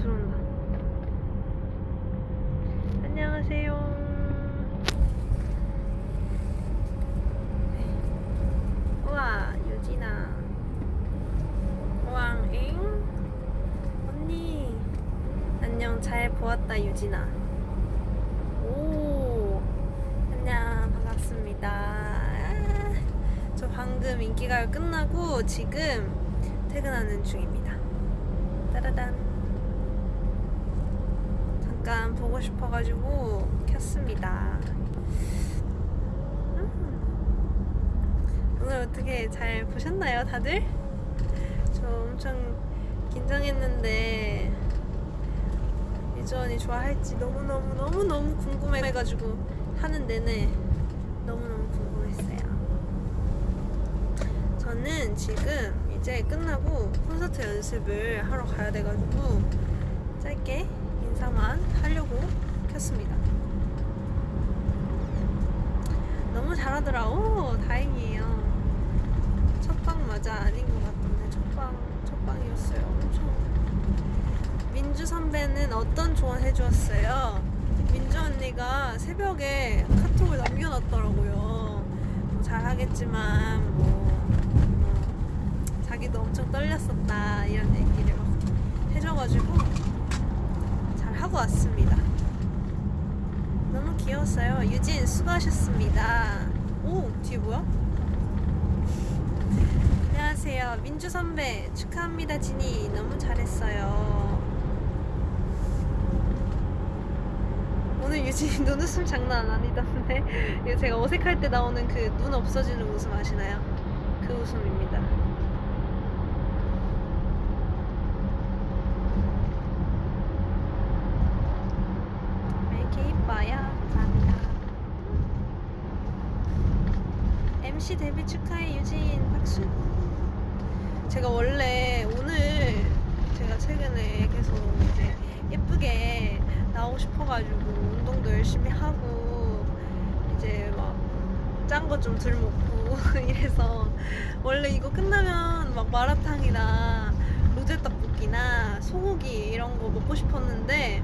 들어온다. 안녕하세요. 우와, 유진아. 왕잉? 언니. 안녕, 잘 보았다, 유진아. 오, 안녕, 반갑습니다. 아, 저 방금 인기가요 끝나고 지금 퇴근하는 중입니다. 따라단. 잠깐 보고 싶어가지고 켰습니다. 음. 오늘 어떻게 잘 보셨나요, 다들? 저 엄청 긴장했는데 유전이 좋아할지 너무너무 너무너무 궁금해가지고 하는 내내 너무너무 궁금했어요. 저는 지금 이제 끝나고 콘서트 연습을 하러 가야 돼가지고 짧게 인사만 하려고 켰습니다. 너무 잘하더라. 오, 다행이에요. 첫방 맞아 아닌 것 같던데 첫방 첫방이었어요. 엄청. 민주 선배는 어떤 조언 해주었어요? 민주 언니가 새벽에 카톡을 남겨놨더라고요. 뭐 잘하겠지만 뭐, 뭐 자기도 엄청 떨렸었다 이런 얘기를 막 해줘가지고 잘 하고 왔습니다. 너무 귀여웠어요. 유진 수고하셨습니다. 오 뒤에 뭐야? 안녕하세요. 민주 선배 축하합니다. 진이 너무 잘했어요. 오늘 유진이 눈웃음 장난 아니던데 제가 어색할 때 나오는 그 눈 없어지는 웃음 아시나요? 그 웃음입니다. 왜 이렇게 이뻐요? 감사합니다. MC 데뷔 축하해 유진 박수. 제가 원래 오늘 제가 최근에 계속 이제 예쁘게 나오고 싶어가지고 운동도 열심히 하고 이제 막 짠 거 좀 덜 먹고 이래서 원래 이거 끝나면 막 마라탕이나 로제 떡볶이나 소고기 이런 거 먹고 싶었는데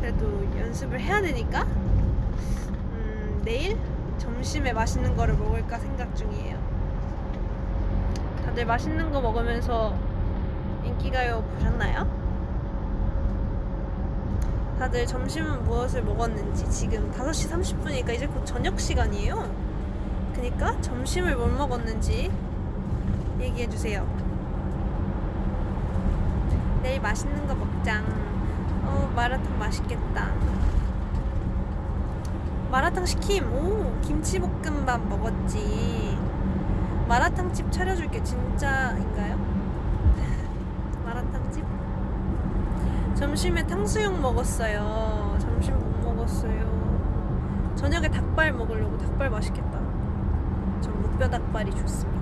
그래도 연습을 해야 되니까 음, 내일 점심에 맛있는 거를 먹을까 생각 중이에요. 다들 맛있는 거 먹으면서 인기가요 보셨나요? 다들 점심은 무엇을 먹었는지 지금 5시 30분이니까 이제 곧 저녁 시간이에요. 그니까 점심을 뭘 먹었는지 얘기해 주세요. 내일 맛있는 거 먹자. 어, 마라탕 맛있겠다. 마라탕 시킴. 오, 김치볶음밥 먹었지. 마라탕집 차려줄게. 진짜인가요? 마라탕집? 점심에 탕수육 먹었어요. 점심 못 먹었어요. 저녁에 닭발 먹으려고 닭발 맛있겠다. 전 무뼈 닭발이 좋습니다.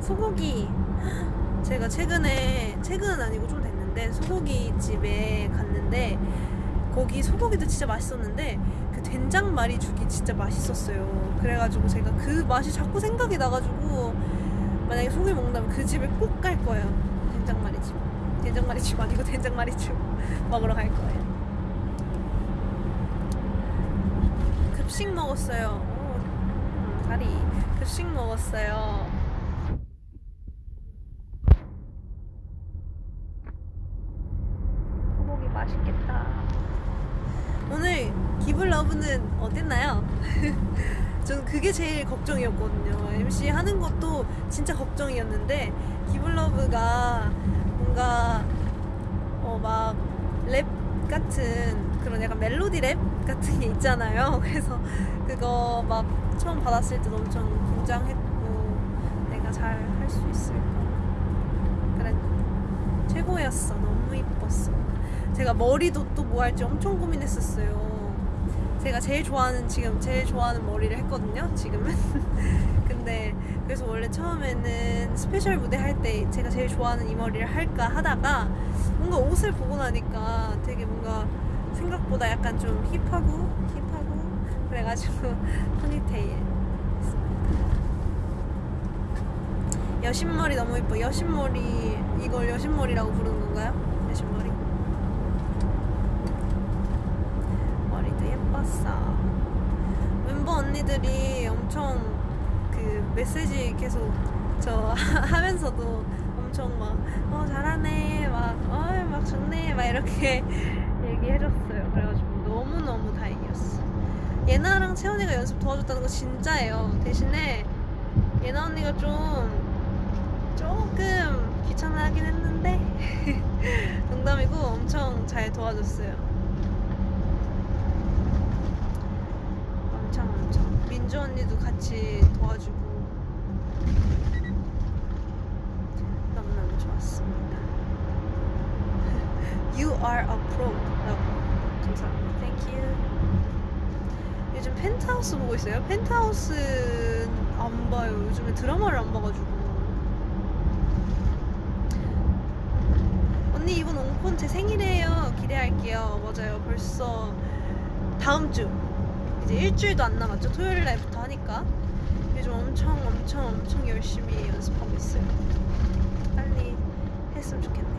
소고기. 제가 최근에 최근은 아니고 좀 됐는데 소고기 집에 갔는데 거기 소고기도 진짜 맛있었는데 그 된장 마리죽이 진짜 맛있었어요. 그래가지고 제가 그 맛이 자꾸 생각이 나가지고 만약에 소고기 먹는다면 그 집에 꼭 갈 거예요. 된장 마리죽. 된장 마리죽 아니고 된장 마리죽 먹으러 갈 거예요. 급식 먹었어요. 오, 음, 다리. 급식 먹었어요. 소고기 맛있겠다. 오늘 기블러브는 어땠나요? 저는 제일 걱정이었거든요. MC 하는 것도 진짜 걱정이었는데 기블러브가 뭔가 어 막 랩 같은 그런 약간 멜로디 랩 같은 게 있잖아요. 그래서 그거 막 처음 받았을 때도 엄청 긴장했고 내가 잘 할 수 있을까. 그래 최고였어. 너무 이뻤어. 제가 머리도 또 뭐 할지 엄청 고민했었어요. 제가 제일 좋아하는 지금 제일 좋아하는 머리를 했거든요. 지금은. 근데 그래서 원래 처음에는 special 무대 할 때 제가 제일 좋아하는 이 머리를 할까 하다가 뭔가 옷을 보고 나니까 되게 뭔가 생각보다 약간 좀 hip하고 hip하고 그래가지고 포니테일 여신머리 너무 이뻐 여신머리 이걸 여신머리라고 부르는 건가요? 여신 머리 예뻤어. 멤버 언니들이 엄청 그 메시지 계속 저 하면서도 엄청 막 어 잘하네. 막어막 좋네. 막 이렇게 얘기해줬어요. 그래가지고 너무너무 다행이었어. 예나랑 채원이가 연습 도와줬다는 거 진짜예요. 대신에 예나 언니가 좀 조금 귀찮아 하긴 했는데 농담이고 엄청 잘 도와줬어요. 엄청 민주 언니도 같이 도와주고 너무너무 좋았습니다. You are a pro라고 감사합니다. Thank you. 요즘 펜트하우스 보고 있어요. 펜트하우스 안 봐요. 요즘에 드라마를 안 봐가지고. 언니 이번 옹콘 제 생일이에요. 기대할게요. 맞아요. 벌써 다음 주 이제 일주일도 안 남았죠. 토요일 날부터 하니까 요즘 엄청 엄청 엄청 열심히 연습하고 있어요. 빨리 했으면 좋겠네요.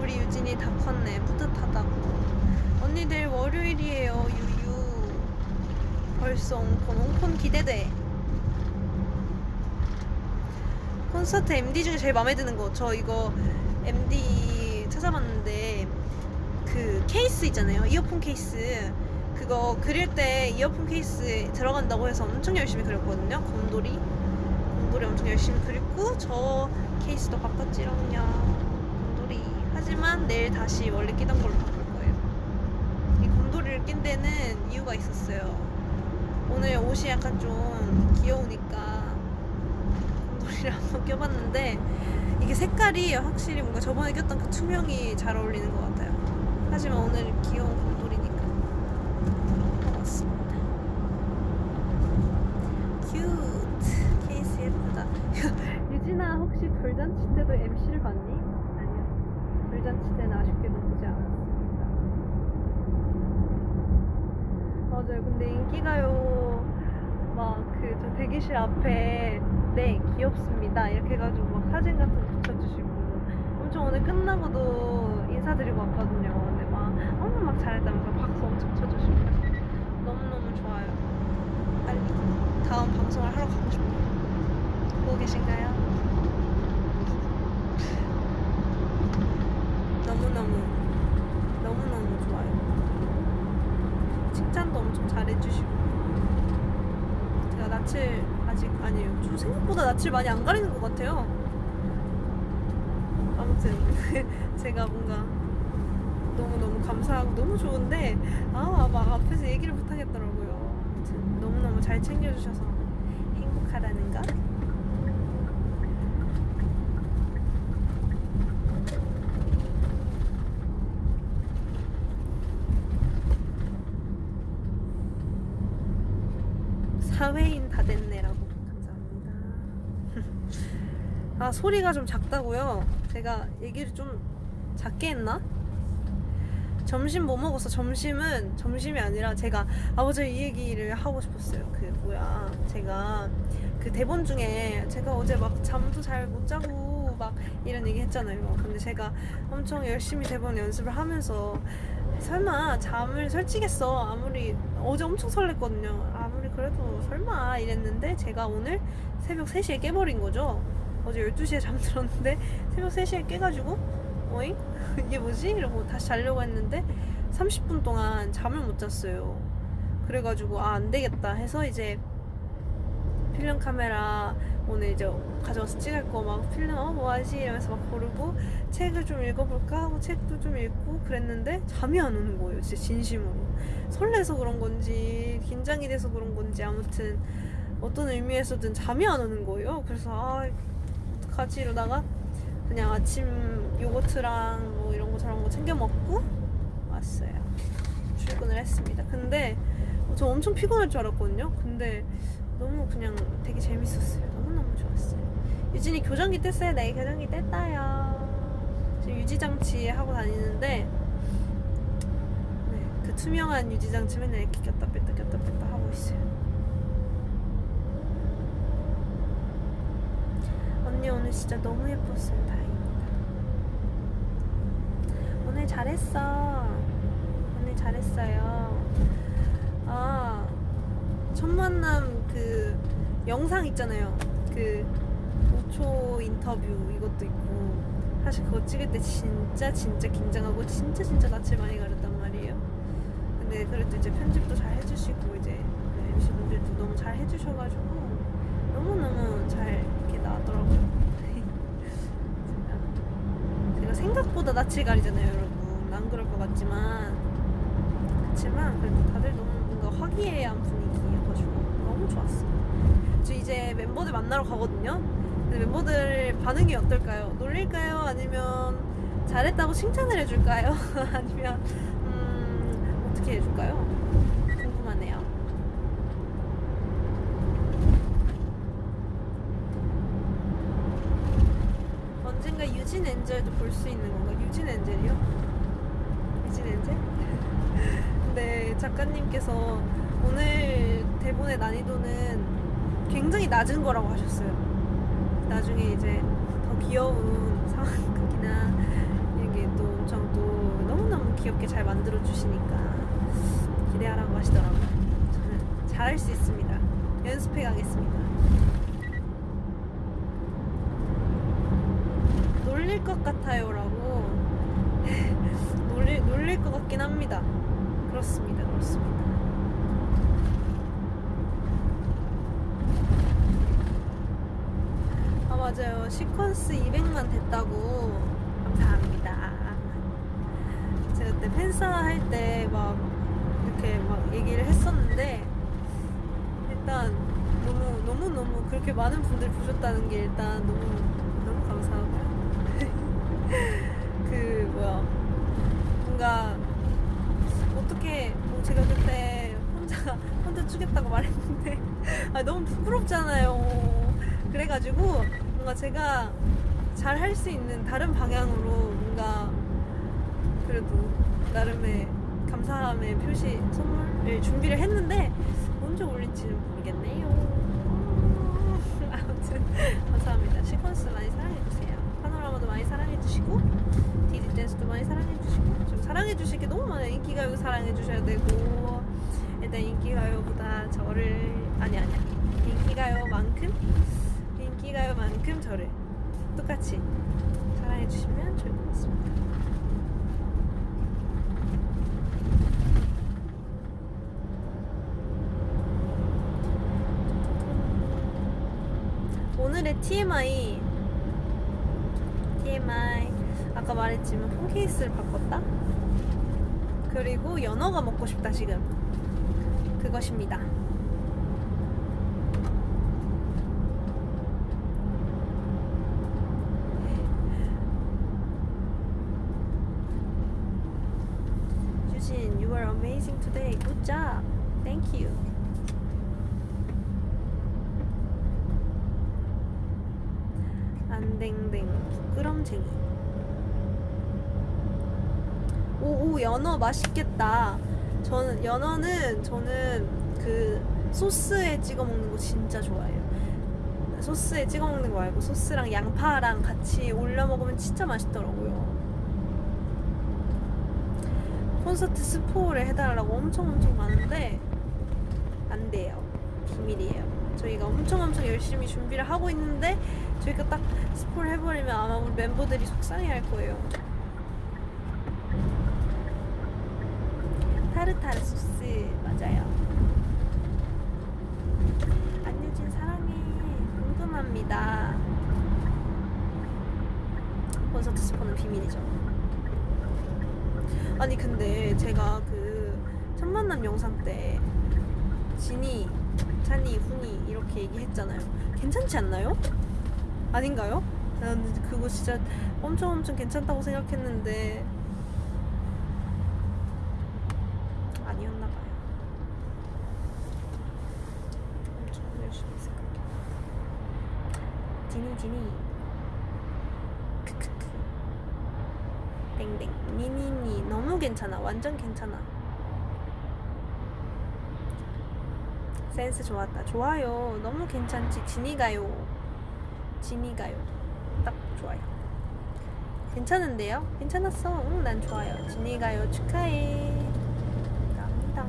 우리 유진이 다 컸네. 뿌듯하다고. 언니들 월요일이에요. 유유. 벌써 옹콘. 옹콘 기대돼. 콘서트 MD 중에 제일 마음에 드는 거. 저 이거 MD 찾아봤는데 그 케이스 있잖아요. 이어폰 케이스. 그거 그릴 때 이어폰 케이스 들어간다고 해서 엄청 열심히 그렸거든요. 곰돌이. 곰돌이 엄청 열심히 그리고 저 케이스도 바꿨지롱요. 곰돌이. 하지만 내일 다시 원래 끼던 걸로 바꿀 거예요. 이 곰돌이를 낀 데는 이유가 있었어요. 오늘 옷이 약간 좀 귀여우니까 한번 껴봤는데 이게 색깔이 확실히 뭔가 저번에 꼈던 그 투명이 잘 어울리는 것 같아요. 하지만 오늘 귀여운 곰돌이니까 고맙습니다. cute 케이스 예쁘다. 유진아 혹시 돌잔치 때도 MC를 봤니? 아니요. 돌잔치 때는 아쉽게도 보지 않았습니다. 맞아요. 근데 인기가요 막 그 저 대기실 앞에 네 귀엽습니다 이렇게 해가지고 막 사진 같은 거 붙여주시고 엄청 오늘 끝나고도 인사드리고 왔거든요. 근데 막 어머 막 잘했다면서 박수 엄청 쳐주시고 너무너무 좋아요. 빨리 다음 방송을 하러 가고 싶어요. 보고 계신가요? 너무너무 너무너무 좋아요. 칭찬도 엄청 잘해주시고 제가 낯을 아직 아니에요. 좀 생각보다 낯을 많이 안 가리는 것 같아요. 아무튼 제가 뭔가 너무너무 감사하고 너무 좋은데 아 막 앞에서 얘기를 못 하겠더라고요. 아무튼 너무너무 잘 챙겨주셔서 행복하다는 거. 사회인 다 됐네라고 감사합니다. 아 소리가 좀 작다고요? 제가 얘기를 좀 작게 했나? 점심 뭐 먹었어? 점심은 점심이 아니라 제가 아버지 이 얘기를 하고 싶었어요. 그 뭐야 제가 그 대본 중에 제가 어제 막 잠도 잘 못 자고 막 이런 얘기 했잖아요. 근데 제가 엄청 열심히 대본 연습을 하면서 설마 잠을 설치겠어 아무리 어제 엄청 설렜거든요 아무리 그래도 설마 이랬는데 제가 오늘 새벽 3시에 깨버린 거죠 어제 12시에 잠들었는데 새벽 3시에 깨가지고 어잉? 이게 뭐지? 이러고 다시 자려고 했는데 30분 동안 잠을 못 잤어요 그래가지고 아 안되겠다 해서 이제 필름 카메라 오늘 이제 가져와서 찍을 거 막 필름 어 뭐하지 이러면서 막 고르고 책을 좀 읽어볼까 하고 책도 좀 읽고 그랬는데 잠이 안 오는 거예요 진짜 진심으로 설레서 그런 건지 긴장이 돼서 그런 건지 아무튼 어떤 의미에서든 잠이 안 오는 거예요 그래서 아 어떡하지 이러다가 그냥 아침 요거트랑 뭐 이런 거 저런 거 챙겨 먹고 왔어요 출근을 했습니다 근데 저 엄청 피곤할 줄 알았거든요 근데 너무 그냥 되게 재밌었어요. 너무너무 좋았어요. 유진이 교정기 뗐어요? 네, 교정기 뗐다요. 지금 유지장치 하고 다니는데, 네, 그 투명한 유지장치 맨날 이렇게 꼈다 뺐다 꼈다 뺐다 하고 있어요. 언니 오늘 진짜 너무 예뻤어요. 다행입니다. 오늘 잘했어. 오늘 잘했어요. 아, 첫 만남 그 영상 있잖아요. 그 5초 인터뷰 이것도 있고 사실 그거 찍을 때 진짜 진짜 긴장하고 진짜 진짜 낯을 많이 가렸단 말이에요. 근데 그래도 이제 편집도 잘 해주시고 이제 그 MC 분들도 너무 잘 해주셔가지고 너무 너무 잘 이렇게 나왔더라고요. 제가, 제가 생각보다 낯을 가리잖아요, 여러분. 안 그럴 것 같지만 그렇지만 그래도 다들 너무 뭔가 화기애애한 분위기여가지고 너무 좋았어요. 저 이제 멤버들 만나러 가거든요. 근데 멤버들 반응이 어떨까요? 놀릴까요? 아니면 잘했다고 칭찬을 해줄까요? 아니면 음, 어떻게 해줄까요? 언젠가 유진 엔젤도 볼 수 있는 건가? 유진 엔젤이요? 유진 엔젤? 근데 작가님께서 오늘 대본의 난이도는 굉장히 낮은 거라고 하셨어요. 나중에 이제 더 귀여운 상황극이나 이런 게또 엄청 또 너무너무 귀엽게 잘 만들어 주시니까 기대하라고 하시더라고요. 저는 잘할 수 있습니다. 연습해 가겠습니다. 놀릴 것 같아요라고 놀릴, 놀릴 것 같긴 합니다. 그렇습니다. 그렇습니다. 아 맞아요 시퀀스 200만 됐다고 감사합니다 제가 그때 팬싸 할 때 막 이렇게 막 얘기를 했었는데 일단 너무 너무 너무 그렇게 많은 분들 보셨다는 게 일단 너무 그 뭐야 뭔가 어떻게 뭐 제가 그때 혼자 혼자 추겠다고 말했는데 아 너무 부끄럽잖아요 그래가지고 뭔가 제가 잘 할 수 있는 다른 방향으로 뭔가 그래도 나름의 감사함의 표시 선물을 준비를 했는데 언제 올릴지는 모르겠네요. 아무튼 감사합니다. 시퀀스 많이 사랑해주세요. 파노라마도 많이 사랑해주시고 디디 댄스도 많이 사랑해주시고 좀 사랑해주실 게 너무 많아요. 인기가요 사랑해주셔야 되고 일단 인기가요보다 저를 아니 아니야 인기가요만큼 인기가요만큼 저를 똑같이 사랑해주시면 좋을 것 같습니다. 오늘의 TMI TMI 아까 말했지만 폰 케이스를 바꿨다 그리고 연어가 먹고 싶다 지금 그것입니다 유진 you are amazing today good job thank you 안댕댕 부끄럼쟁이 오오 연어 맛있겠다. 저는 연어는 저는 그 소스에 찍어 먹는 거 진짜 좋아해요. 소스에 찍어 먹는 거 말고 소스랑 양파랑 같이 올려 먹으면 진짜 맛있더라고요. 콘서트 스포를 해달라고 엄청 엄청 많은데 안 돼요. 비밀이에요 저희가 엄청 엄청 열심히 준비를 하고 있는데 저희가 딱 스포를 해버리면 아마 우리 멤버들이 속상해할 거예요. 타르타르 소스 맞아요. 안유진 사랑해 궁금합니다. 콘서트 스포는 비밀이죠. 아니 근데 제가 그 첫 만남 영상 때 진이, 찬이, 훈이 이렇게 얘기했잖아요. 괜찮지 않나요? 아닌가요? 나는 그거 진짜 엄청 엄청 괜찮다고 생각했는데 아니었나 봐요. 엄청 열심히 생각해. 지니 지니. 크크크. 땡땡. 니니니 너무 괜찮아. 완전 괜찮아. 센스 좋았다. 좋아요. 너무 괜찮지. 진이가요. 진이가요. 딱 좋아요. 괜찮은데요? 괜찮았어. 응, 난 좋아요. 진이가요. 축하해. 감사합니다.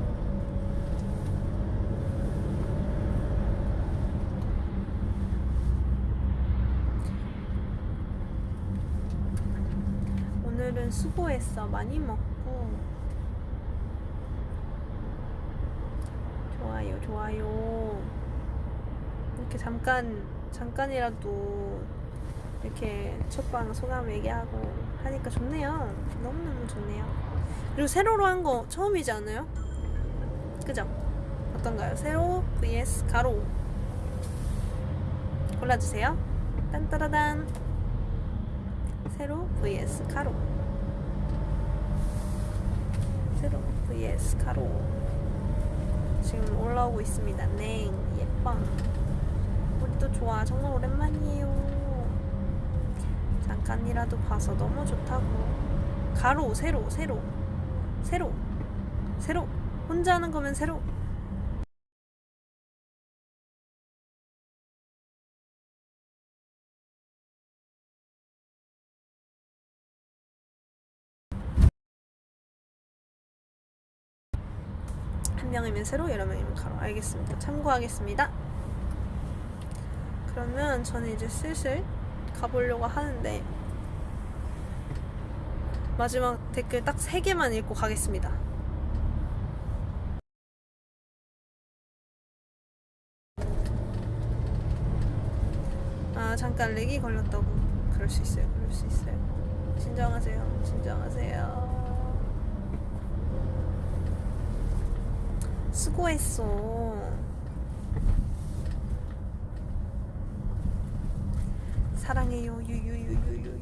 오늘은 수고했어. 많이 먹고. 좋아요. 이렇게 잠깐, 잠깐이라도 이렇게 첫방 소감 얘기하고 하니까 좋네요. 너무너무 좋네요. 그리고 세로로 한 거 처음이지 않아요? 그죠? 어떤가요? 세로 vs 가로. 골라주세요. 딴따라단. 세로 vs 가로. 세로 vs 가로. 지금 올라오고 있습니다. 네, 예뻐. 우리도 좋아. 정말 오랜만이에요. 잠깐이라도 봐서 너무 좋다고. 가로, 세로, 세로, 세로, 세로. 혼자 하는 거면 세로. 한 명이면 세로, 여러 명이면 가로. 알겠습니다. 참고하겠습니다. 그러면 저는 이제 슬슬 가보려고 하는데 마지막 댓글 딱 3개만 읽고 가겠습니다. 아 잠깐 렉이 걸렸다고 그럴 수 있어요 그럴 수 있어요 진정하세요 진정하세요 수고했어. 사랑해요. 유유유유유유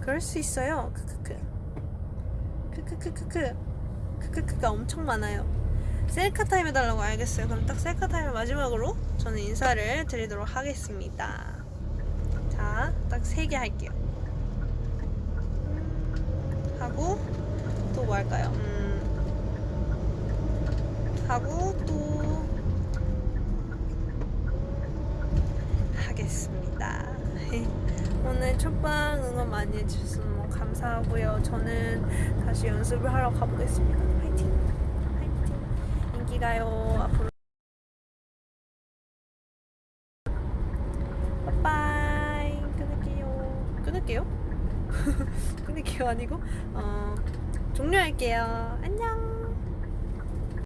그럴 수 있어요. 크크크. 크크크크크. 크크크가 엄청 많아요. 셀카 타임 해달라고 알겠어요. 그럼 딱 셀카 타임 마지막으로 저는 인사를 드리도록 하겠습니다. 자딱 3개 할게요. 음, 하고 또 뭐 할까요 음, 하고 또 하겠습니다. 오늘 첫방 응원 많이 해주셔서 너무 감사하고요. 저는 다시 연습을 하러 가보겠습니다. 화이팅! 화이팅! 인기가요. 앞으로 빠빠이 끊을게요. 끊을게요? 끊을게요 아니고 어, 종료할게요. 안녕.